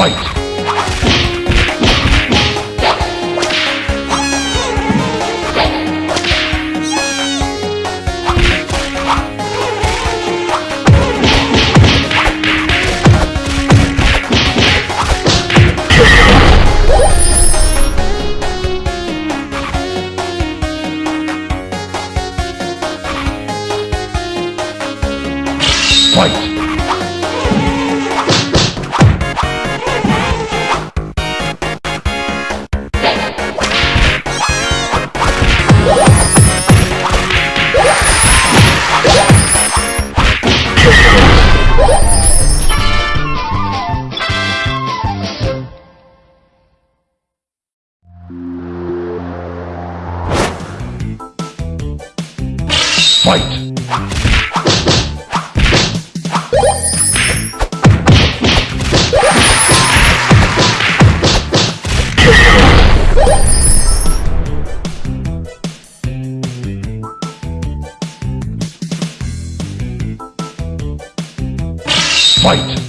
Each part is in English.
Fight! Fight!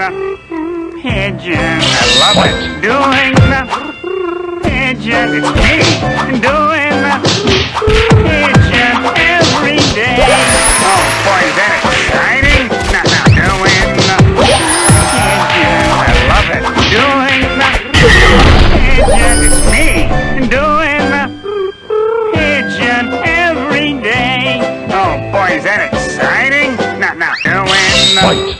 Pigeon, I love it. Doing the pigeon, it's me. Doing the pigeon every day. Oh boy, is that exciting? Now, now, doing the pigeon, I love it. Doing the pigeon, it's me. Doing the pigeon every day. Oh boy, is that exciting? Now, now, doing the Fight!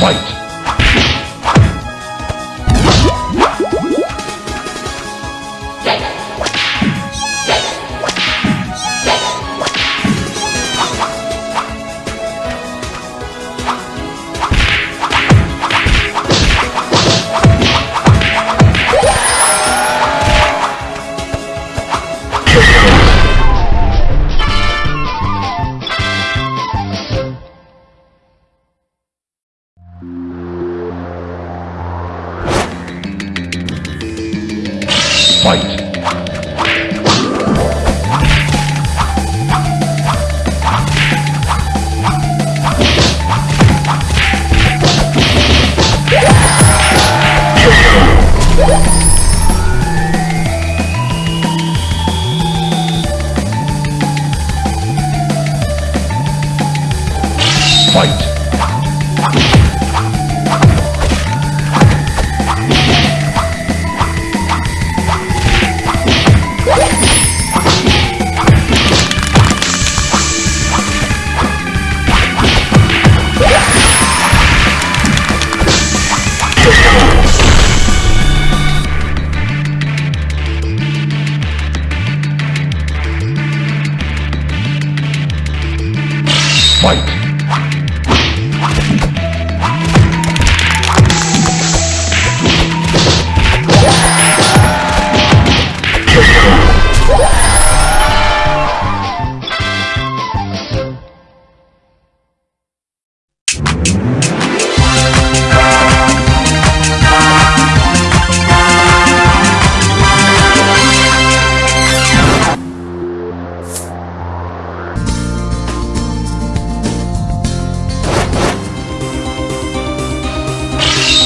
Fight! Fight!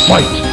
Fight!